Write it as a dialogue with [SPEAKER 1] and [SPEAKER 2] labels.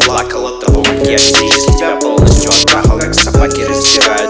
[SPEAKER 1] плакал от того, как я здесь тебя полностью оттрахал, как собаки раздирают.